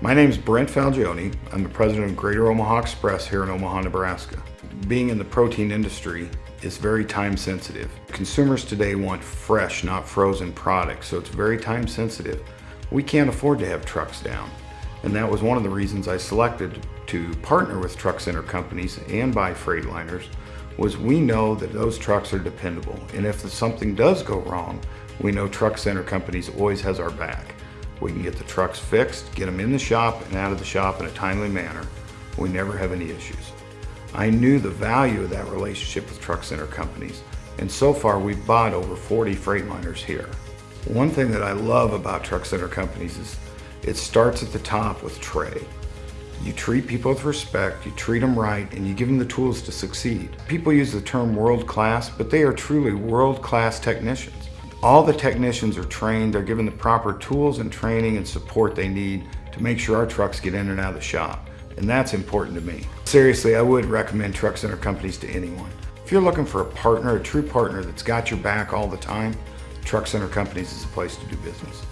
My name is Brent Falgione. I'm the president of Greater Omaha Express here in Omaha, Nebraska. Being in the protein industry is very time sensitive. Consumers today want fresh, not frozen products, so it's very time sensitive. We can't afford to have trucks down. And that was one of the reasons I selected to partner with truck center companies and buy Freightliners was we know that those trucks are dependable. And if something does go wrong, we know Truck Center Companies always has our back. We can get the trucks fixed, get them in the shop and out of the shop in a timely manner. We never have any issues. I knew the value of that relationship with Truck Center Companies, and so far we've bought over 40 Freightliners here. One thing that I love about Truck Center Companies is it starts at the top with Trey. You treat people with respect, you treat them right, and you give them the tools to succeed. People use the term world class, but they are truly world class technicians. All the technicians are trained, they're given the proper tools and training and support they need to make sure our trucks get in and out of the shop. And that's important to me. Seriously, I would recommend Truck Center companies to anyone. If you're looking for a partner, a true partner that's got your back all the time, Truck Center Companies is the place to do business.